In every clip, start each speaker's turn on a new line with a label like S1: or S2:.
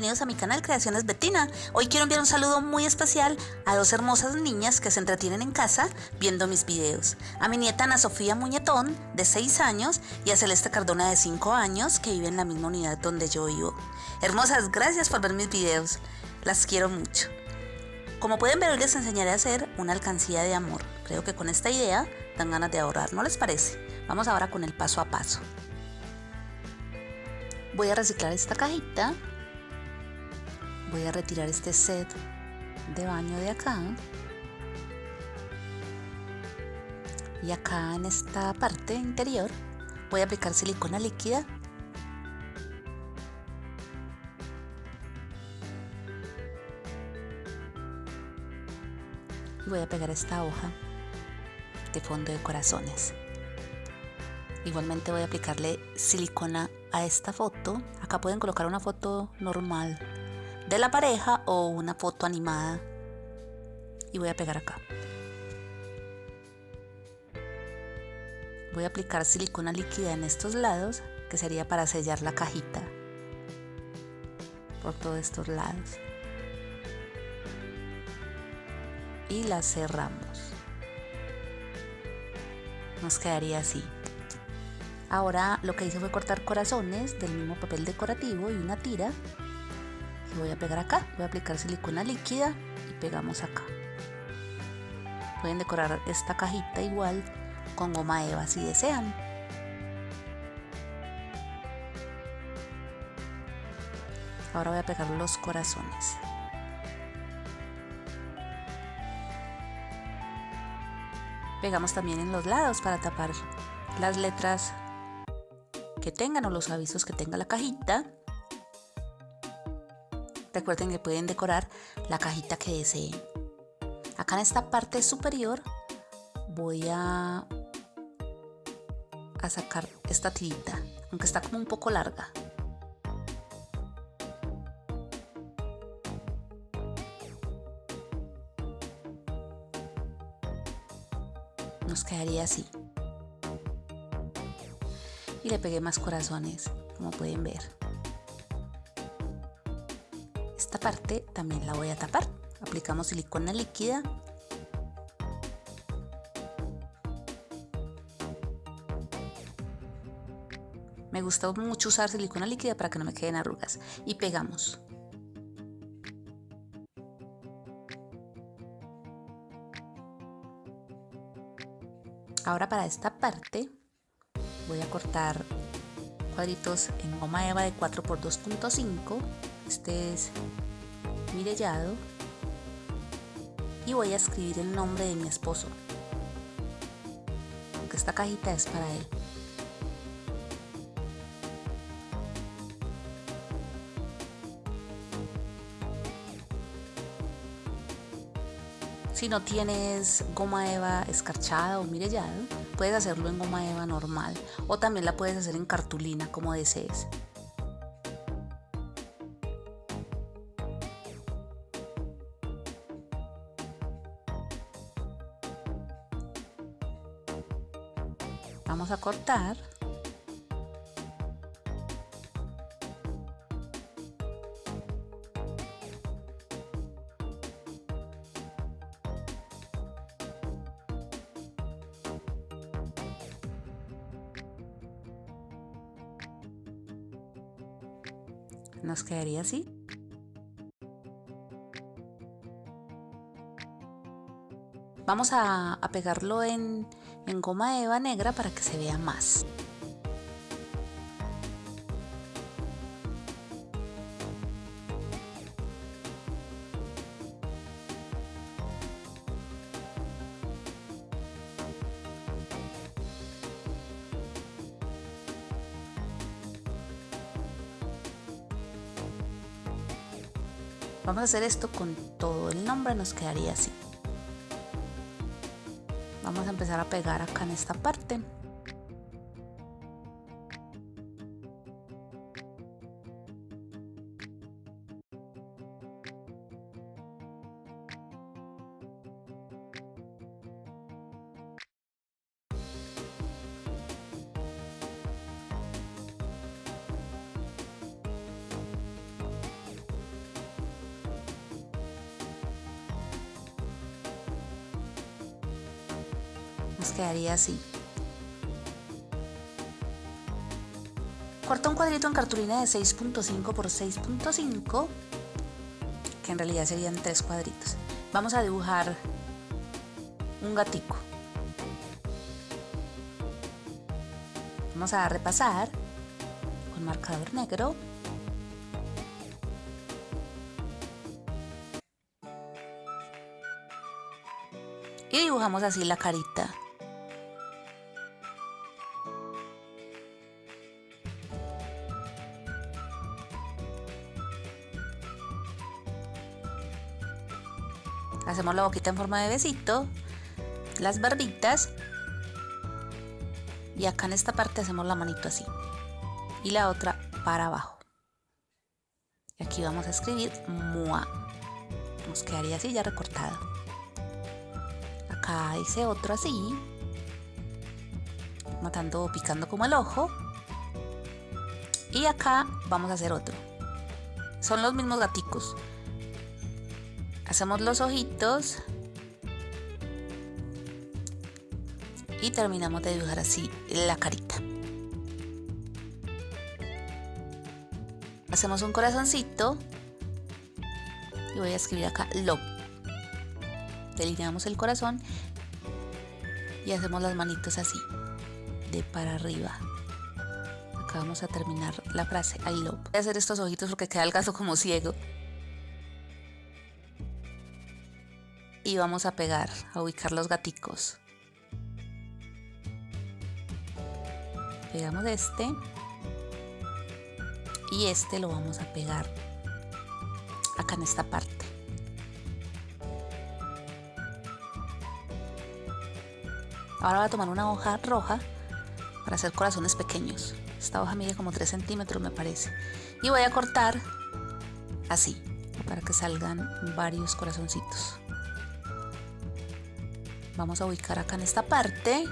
S1: bienvenidos a mi canal Creaciones Betina. Hoy quiero enviar un saludo muy especial a dos hermosas niñas que se entretienen en casa viendo mis videos. A mi nieta Ana Sofía Muñetón, de 6 años, y a Celeste Cardona, de 5 años, que vive en la misma unidad donde yo vivo. Hermosas, gracias por ver mis videos. Las quiero mucho. Como pueden ver, hoy les enseñaré a hacer una alcancía de amor. Creo que con esta idea dan ganas de ahorrar, ¿no les parece? Vamos ahora con el paso a paso. Voy a reciclar esta cajita. Voy a retirar este set de baño de acá. Y acá en esta parte interior voy a aplicar silicona líquida. Y voy a pegar esta hoja de fondo de corazones. Igualmente voy a aplicarle silicona a esta foto. Acá pueden colocar una foto normal de la pareja o una foto animada. Y voy a pegar acá. Voy a aplicar silicona líquida en estos lados, que sería para sellar la cajita. Por todos estos lados. Y la cerramos. Nos quedaría así. Ahora lo que hice fue cortar corazones del mismo papel decorativo y una tira. Voy a pegar acá, voy a aplicar silicona líquida y pegamos acá. Pueden decorar esta cajita igual con goma eva si desean. Ahora voy a pegar los corazones. Pegamos también en los lados para tapar las letras que tengan o los avisos que tenga la cajita. Recuerden que pueden decorar la cajita que deseen. Acá en esta parte superior voy a, a sacar esta tirita, aunque está como un poco larga. Nos quedaría así y le pegué más corazones, como pueden ver. Esta parte también la voy a tapar. Aplicamos silicona líquida. Me gusta mucho usar silicona líquida para que no me queden arrugas. Y pegamos. Ahora para esta parte voy a cortar cuadritos en goma eva de 4 x 2.5 este es mirellado y voy a escribir el nombre de mi esposo porque esta cajita es para él Si no tienes goma eva escarchada o mirellado, puedes hacerlo en goma eva normal o también la puedes hacer en cartulina como desees. Vamos a cortar nos quedaría así. Vamos a, pegarlo en, en goma eva negra para que se vea más. Vamos a hacer esto con todo el nombre, nos quedaría así. Empezar a pegar acá en esta parte. Nos quedaría así. Corta un cuadrito en cartulina de 6.5 por 6.5, que en realidad serían tres cuadritos. Vamos a dibujar un gatico. Vamos a repasar con marcador negro. Y dibujamos así la carita. Hacemos la boquita en forma de besito, las barbitas y acá en esta parte hacemos la manito así y la otra para abajo. Y aquí vamos a escribir MUA. Nos quedaría así ya recortado. Acá hice otro así, matando o picando como el ojo. Y acá vamos a hacer otro. Son los mismos gaticos, Hacemos los ojitos. Y terminamos de dibujar así la carita. Hacemos un corazoncito. Y voy a escribir acá love. Delineamos el corazón. Y hacemos las manitos así. De para arriba. Acá vamos a terminar la frase I love. Voy a hacer estos ojitos porque queda el gato como ciego. Y vamos a pegar, a ubicar los gaticos. Pegamos este y este lo vamos a pegar acá en esta parte. Ahora voy a tomar una hoja roja para hacer corazones pequeños. Esta hoja mide como 3 centímetros me parece. Y voy a cortar así para que salgan varios corazoncitos vamos a ubicar acá en esta parte.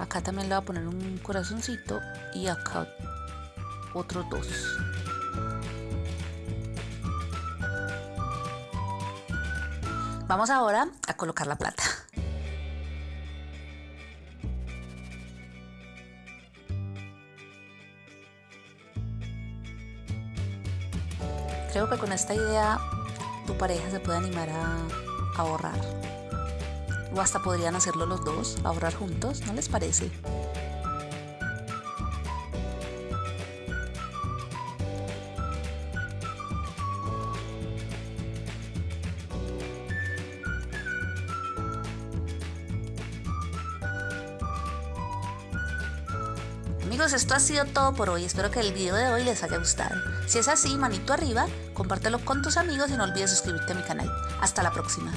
S1: Acá también le voy a poner un corazoncito y acá otros dos. Vamos ahora a colocar la plata. Creo que con esta idea tu pareja se puede animar a ahorrar o hasta podrían hacerlo los dos, ahorrar juntos, ¿no les parece? Amigos, esto ha sido todo por hoy. Espero que el video de hoy les haya gustado. Si es así, manito arriba, compártelo con tus amigos y no olvides suscribirte a mi canal. Hasta la próxima.